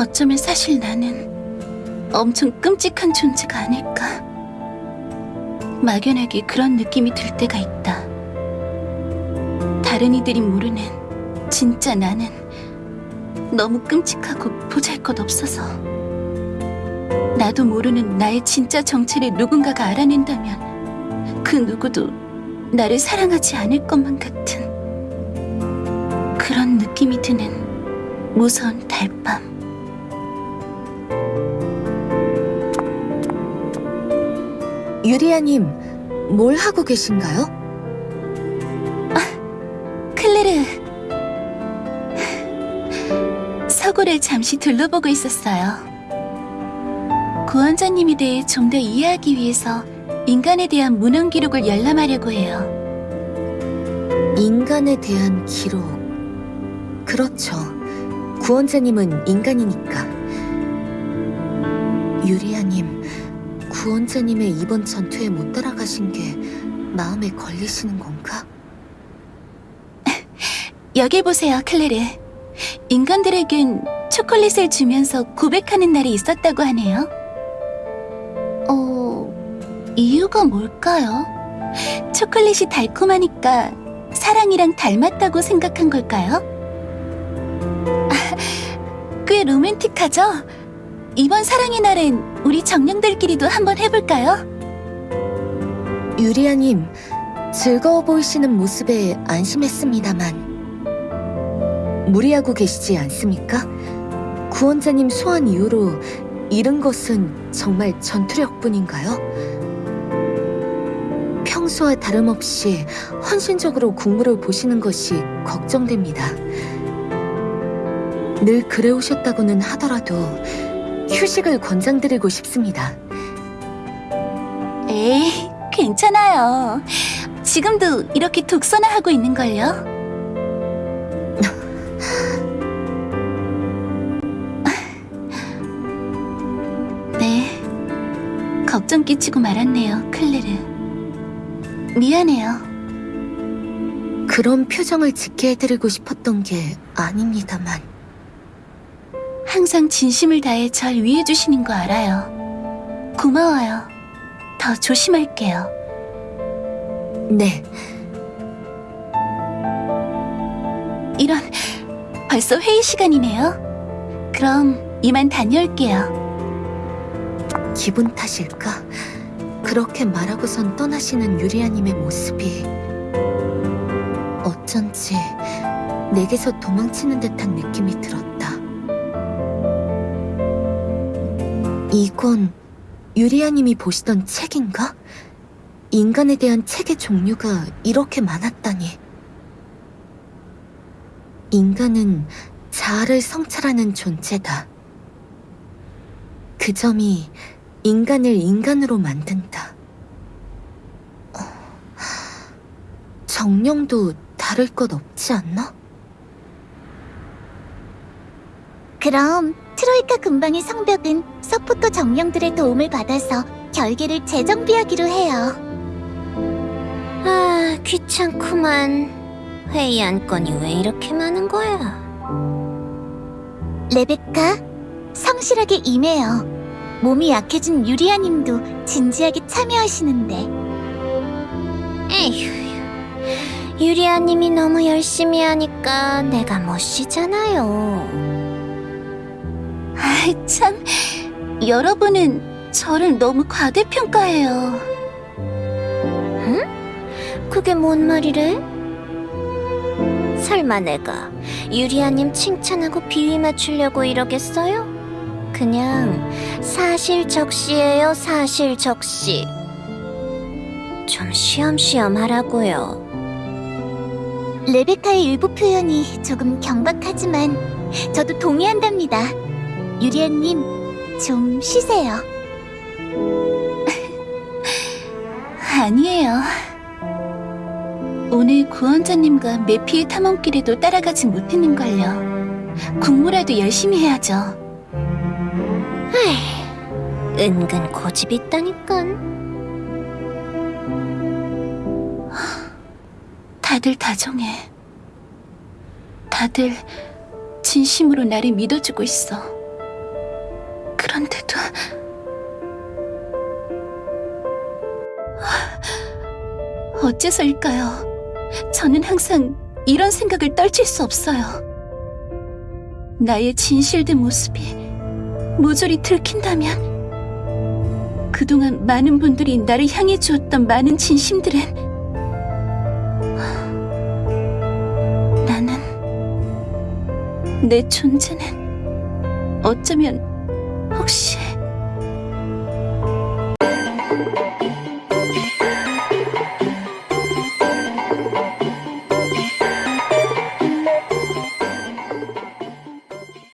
어쩌면 사실 나는 엄청 끔찍한 존재가 아닐까. 막연하게 그런 느낌이 들 때가 있다. 다른 이들이 모르는 진짜 나는 너무 끔찍하고 보잘 것 없어서. 나도 모르는 나의 진짜 정체를 누군가가 알아낸다면 그 누구도 나를 사랑하지 않을 것만 같은 그런 느낌이 드는 무서운 달밤. 유리아님, 뭘 하고 계신가요? 클레르. 서구를 잠시 둘러보고 있었어요. 구원자님에 대해 좀 더 이해하기 위해서 인간에 대한 문헌 기록을 열람하려고 해요. 인간에 대한 기록. 그렇죠. 구원자님은 인간이니까. 유리아님, 구원자님의 이번 전투에 못 따라가신 게 마음에 걸리시는 건가? 여길 보세요, 클레르. 인간들에겐 초콜릿을 주면서 고백하는 날이 있었다고 하네요. 어, 이유가 뭘까요? 초콜릿이 달콤하니까 사랑이랑 닮았다고 생각한 걸까요? 아, 꽤 로맨틱하죠? 이번 사랑의 날엔 우리 정령들끼리도 한번 해볼까요? 유리아님, 즐거워 보이시는 모습에 안심했습니다만. 무리하고 계시지 않습니까? 구원자님 소환 이후로 잃은 것은 정말 전투력뿐인가요? 평소와 다름없이 헌신적으로 국무를 보시는 것이 걱정됩니다. 늘 그래오셨다고는 하더라도 휴식을 권장드리고 싶습니다. 에이, 괜찮아요. 지금도 이렇게 독서나 하고 있는걸요? 네, 걱정 끼치고 말았네요, 클레르. 미안해요. 그런 표정을 짓게 해드리고 싶었던 게 아닙니다만. 항상 진심을 다해 절 위해 주시는 거 알아요. 고마워요. 더 조심할게요. 네, 이런, 벌써 회의 시간이네요. 그럼 이만 다녀올게요. 기분 탓일까? 그렇게 말하고선 떠나시는 유리아님의 모습이 어쩐지 내게서 도망치는 듯한 느낌이 들었다. 이건 유리아님이 보시던 책인가? 인간에 대한 책의 종류가 이렇게 많았다니. 인간은 자아를 성찰하는 존재다. 그 점이 인간을 인간으로 만든다. 어, 정령도 다를 것 없지 않나? 그럼 트로이카 근방의 성벽은 서포터 정령들의 도움을 받아서 결계를 재정비하기로 해요. 아, 귀찮구만. 회의 안건이 왜 이렇게 많은 거야? 레베카, 성실하게 임해요. 몸이 약해진 유리아님도 진지하게 참여하시는데 에휴, 유리아님이 너무 열심히 하니까 내가 못 쉬잖아요. 아이, 참. 여러분은 저를 너무 과대평가해요. 그게 뭔 말이래? 설마 내가 유리아님 칭찬하고 비위 맞추려고 이러겠어요? 그냥 사실적시예요, 사실적시. 좀 쉬엄쉬엄 하라고요. 레베카의 일부 표현이 조금 경박하지만 저도 동의한답니다. 유리아님, 좀 쉬세요. 아니에요. 오늘 구원자님과 메피의 탐험길에도 따라가지 못했는걸요. 국무라도 열심히 해야죠. 은근 고집이 있다니깐. 다들 다정해. 다들 진심으로 나를 믿어주고 있어. 그런데도 어째서일까요? 저는 항상 이런 생각을 떨칠 수 없어요. 나의 진실된 모습이 모조리 들킨다면 그동안 많은 분들이 나를 향해 주었던 많은 진심들은 나는 내 존재는 어쩌면